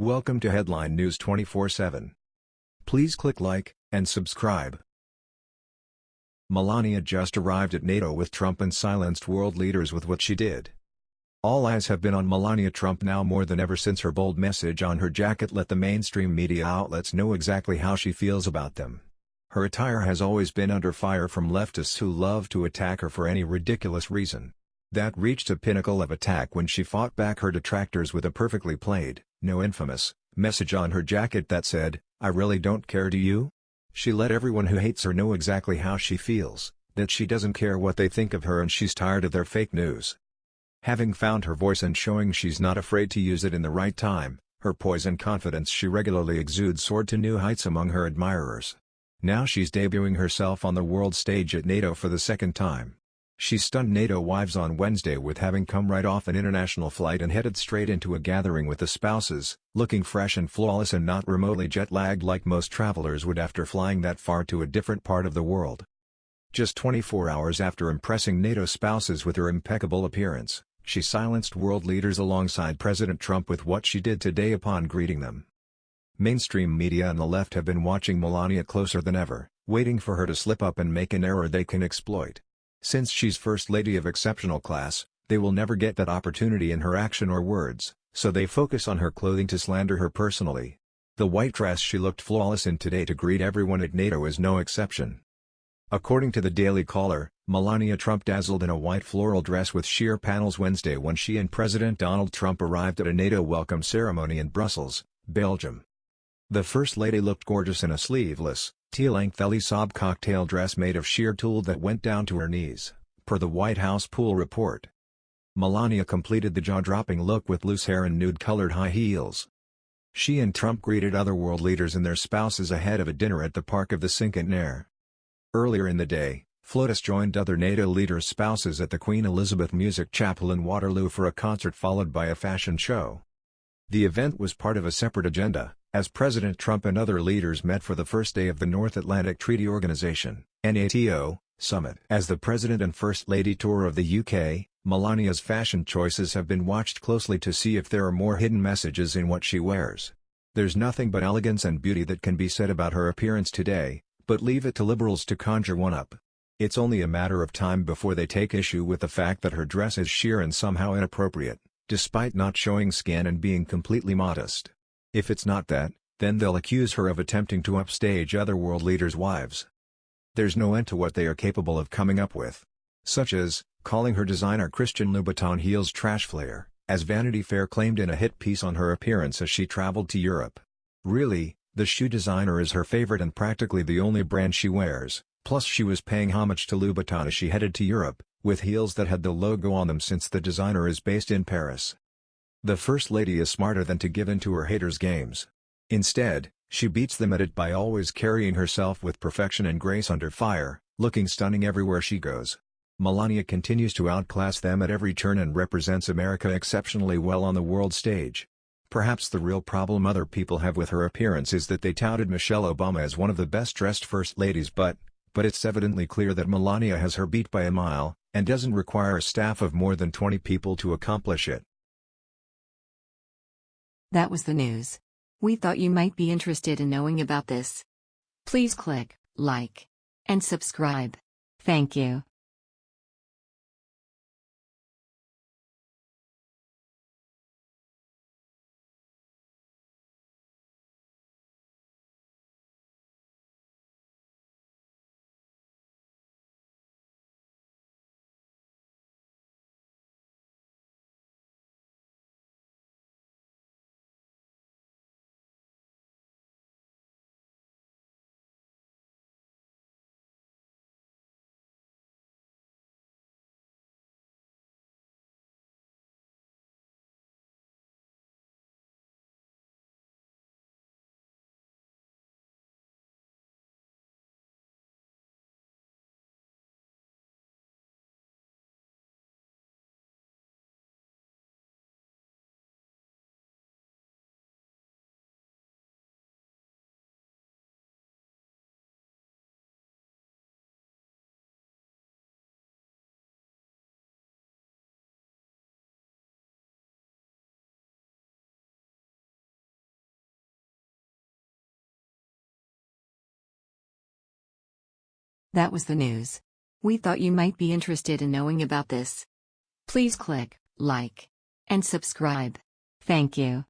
Welcome to Headline News 24/7. Please click like and subscribe. Melania just arrived at NATO with Trump and silenced world leaders with what she did. All eyes have been on Melania Trump now more than ever since her bold message on her jacket let the mainstream media outlets know exactly how she feels about them. Her attire has always been under fire from leftists who love to attack her for any ridiculous reason. That reached a pinnacle of attack when she fought back her detractors with a perfectly played, no infamous, message on her jacket that said, I really don't care do you? She let everyone who hates her know exactly how she feels, that she doesn't care what they think of her and she's tired of their fake news. Having found her voice and showing she's not afraid to use it in the right time, her poise and confidence she regularly exudes soared to new heights among her admirers. Now she's debuting herself on the world stage at NATO for the second time. She stunned NATO wives on Wednesday with having come right off an international flight and headed straight into a gathering with the spouses, looking fresh and flawless and not remotely jet-lagged like most travelers would after flying that far to a different part of the world. Just 24 hours after impressing NATO spouses with her impeccable appearance, she silenced world leaders alongside President Trump with what she did today upon greeting them. Mainstream media and the left have been watching Melania closer than ever, waiting for her to slip up and make an error they can exploit. Since she's First Lady of exceptional class, they will never get that opportunity in her action or words, so they focus on her clothing to slander her personally. The white dress she looked flawless in today to greet everyone at NATO is no exception. According to the Daily Caller, Melania Trump dazzled in a white floral dress with sheer panels Wednesday when she and President Donald Trump arrived at a NATO welcome ceremony in Brussels, Belgium. The First Lady looked gorgeous in a sleeveless, teal-length Elie cocktail dress made of sheer tulle that went down to her knees, per the White House pool report. Melania completed the jaw-dropping look with loose hair and nude-colored high heels. She and Trump greeted other world leaders and their spouses ahead of a dinner at the Park of the Cinquantenaire. Earlier in the day, FLOTUS joined other NATO leaders' spouses at the Queen Elizabeth Music Chapel in Waterloo for a concert followed by a fashion show. The event was part of a separate agenda, as President Trump and other leaders met for the first day of the North Atlantic Treaty Organization NATO, summit. As the President and First Lady tour of the UK, Melania's fashion choices have been watched closely to see if there are more hidden messages in what she wears. There's nothing but elegance and beauty that can be said about her appearance today, but leave it to liberals to conjure one up. It's only a matter of time before they take issue with the fact that her dress is sheer and somehow inappropriate, despite not showing skin and being completely modest. If it's not that, then they'll accuse her of attempting to upstage other world leaders' wives. There's no end to what they are capable of coming up with. Such as, calling her designer Christian Louboutin heels trash flair, as Vanity Fair claimed in a hit piece on her appearance as she traveled to Europe. Really, the shoe designer is her favorite and practically the only brand she wears, plus she was paying homage to Louboutin as she headed to Europe, with heels that had the logo on them since the designer is based in Paris. The First Lady is smarter than to give in to her haters' games. Instead, she beats them at it by always carrying herself with perfection and grace under fire, looking stunning everywhere she goes. Melania continues to outclass them at every turn and represents America exceptionally well on the world stage. Perhaps the real problem other people have with her appearance is that they touted Michelle Obama as one of the best-dressed first ladies but, but it's evidently clear that Melania has her beat by a mile, and doesn't require a staff of more than 20 people to accomplish it. That was the news. We thought you might be interested in knowing about this. Please click like and subscribe. Thank you. That was the news. We thought you might be interested in knowing about this. Please click like and subscribe. Thank you.